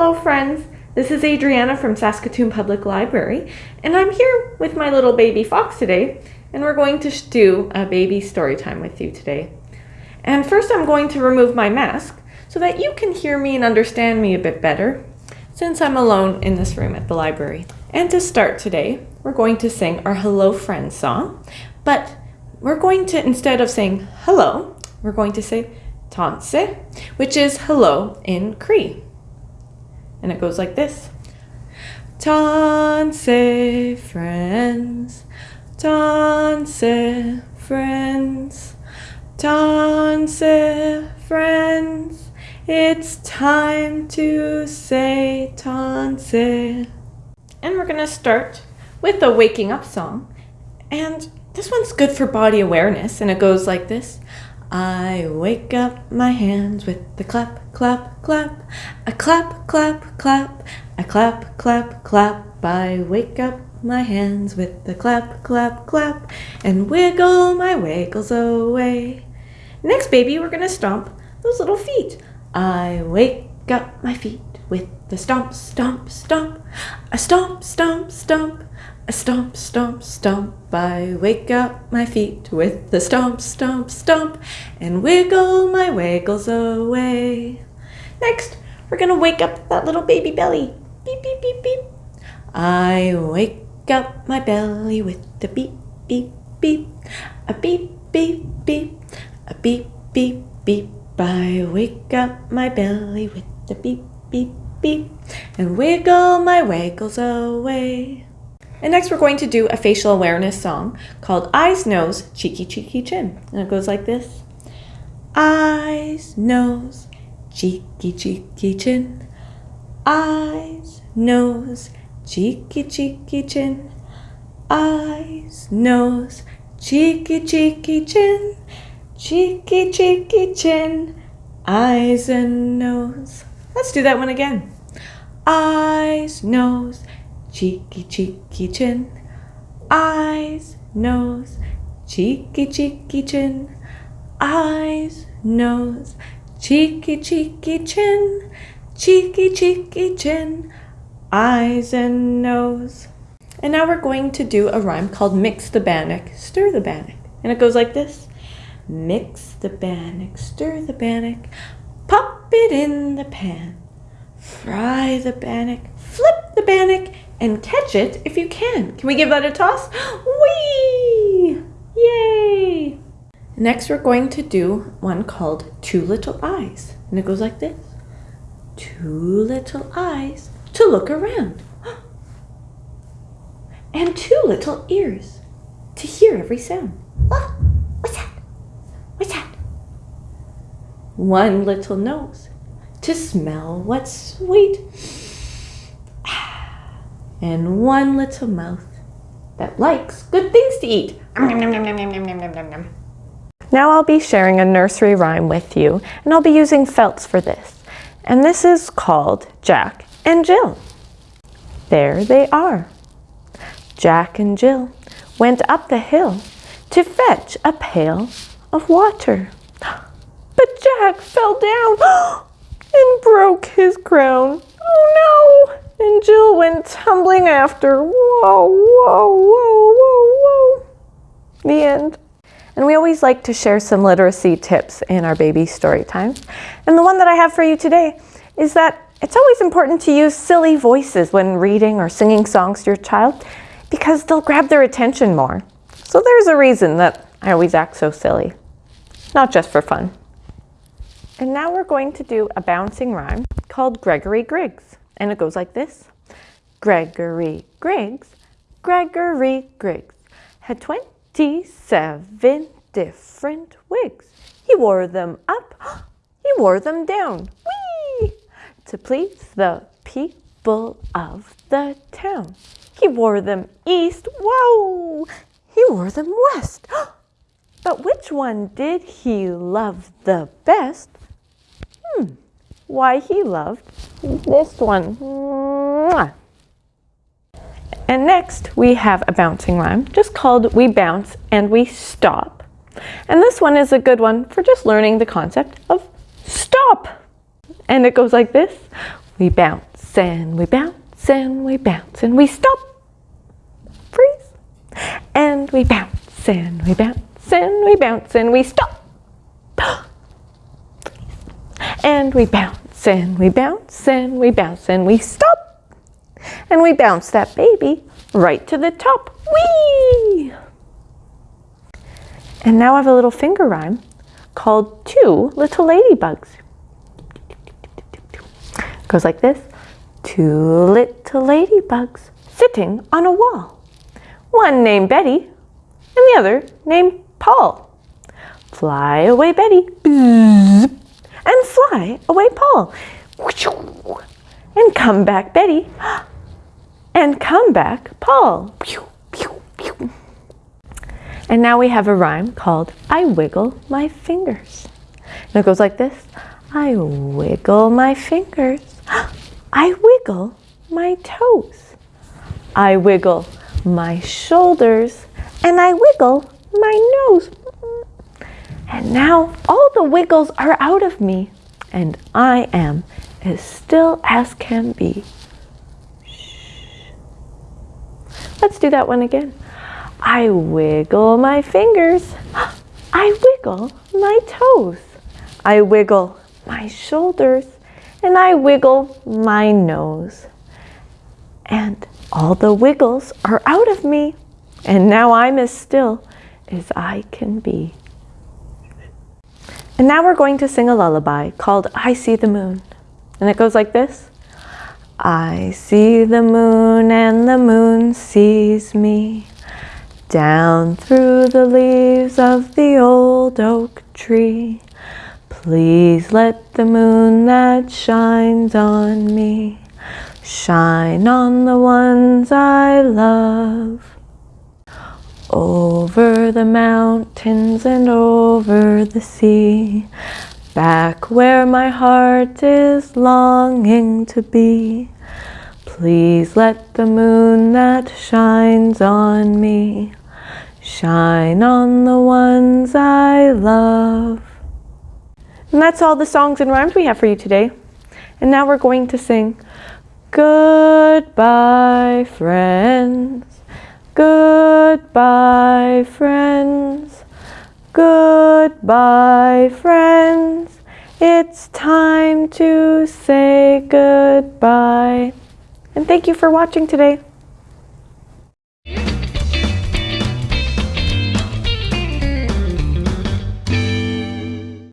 Hello friends, this is Adriana from Saskatoon Public Library and I'm here with my little baby fox today and we're going to do a baby story time with you today. And first I'm going to remove my mask so that you can hear me and understand me a bit better since I'm alone in this room at the library. And to start today, we're going to sing our Hello Friends song, but we're going to, instead of saying hello, we're going to say Tansi, which is hello in Cree. And it goes like this. Tansi friends, Tansi friends, Tansi friends, it's time to say Tansi. And we're going to start with a waking up song. And this one's good for body awareness, and it goes like this. I wake up my hands with the clap, clap, clap. I clap, clap, clap. I clap, clap, clap. I wake up my hands with the clap, clap, clap. And wiggle my wiggles away. Next, baby, we're gonna stomp those little feet. I wake up my feet with the stomp, stomp, stomp. I stomp, stomp, stomp. I stomp, stomp, stomp. I wake up my feet with the stomp, stomp, stomp, and wiggle my wiggles away. Next, we're gonna wake up that little baby belly. Beep, beep, beep, beep. I wake up my belly with the beep, beep, beep. A beep, beep, beep. A beep, beep, beep. I wake up my belly with the beep, beep, beep, and wiggle my wiggles away. And next we're going to do a facial awareness song called Eyes, Nose, Cheeky, Cheeky, Chin. And it goes like this. Eyes, nose, cheeky, cheeky, chin. Eyes, nose, cheeky, cheeky, chin. Eyes, nose, cheeky, cheeky, chin. Cheeky, cheeky, chin. Eyes and nose. Let's do that one again. Eyes, nose, cheeky, cheeky chin, eyes, nose, cheeky, cheeky chin, eyes, nose, cheeky, cheeky chin, cheeky, cheeky chin, eyes and nose. And now we're going to do a rhyme called mix the bannock, stir the bannock. And it goes like this. Mix the bannock, stir the bannock, pop it in the pan. Fry the bannock, flip the bannock, and catch it if you can. Can we give that a toss? Whee! Yay! Next, we're going to do one called Two Little Eyes. And it goes like this. Two little eyes to look around. And two little ears to hear every sound. Oh, what's that? What's that? One little nose to smell what's sweet and one little mouth that likes good things to eat. Now I'll be sharing a nursery rhyme with you, and I'll be using felts for this. And this is called Jack and Jill. There they are. Jack and Jill went up the hill to fetch a pail of water. But Jack fell down and broke his crown. Oh no! And Jill went tumbling after. Whoa, whoa, whoa, whoa, whoa. The end. And we always like to share some literacy tips in our baby story times. And the one that I have for you today is that it's always important to use silly voices when reading or singing songs to your child because they'll grab their attention more. So there's a reason that I always act so silly, not just for fun. And now we're going to do a bouncing rhyme called Gregory Griggs. And it goes like this. Gregory Griggs, Gregory Griggs had 27 different wigs. He wore them up, he wore them down, whee! To please the people of the town. He wore them east, whoa! He wore them west. But which one did he love the best? Hmm why he loved this one. And next we have a bouncing rhyme, just called We Bounce and We Stop. And this one is a good one for just learning the concept of stop. And it goes like this. We bounce and we bounce and we bounce and we stop. Freeze. And we bounce and we bounce and we bounce and we stop. And we bounce and we bounce and we bounce and we stop. And we bounce that baby right to the top. Whee! And now I have a little finger rhyme called Two Little Ladybugs. It goes like this. Two little ladybugs sitting on a wall. One named Betty and the other named Paul. Fly away Betty and fly away Paul. And come back Betty and come back Paul. And now we have a rhyme called I wiggle my fingers. And it goes like this. I wiggle my fingers. I wiggle my toes. I wiggle my shoulders and I wiggle my nose. And now all the wiggles are out of me and I am as still as can be. Let's do that one again. I wiggle my fingers. I wiggle my toes. I wiggle my shoulders and I wiggle my nose. And all the wiggles are out of me. And now I'm as still as I can be. And now we're going to sing a lullaby called I See the Moon. And it goes like this. I see the moon and the moon sees me. Down through the leaves of the old oak tree, please let the moon that shines on me shine on the ones I love. Over the mountains and over the sea, back where my heart is longing to be. Please let the moon that shines on me shine on the ones I love. And that's all the songs and rhymes we have for you today. And now we're going to sing Goodbye, friends. Goodbye, friends. Goodbye, friends. It's time to say goodbye. And thank you for watching today.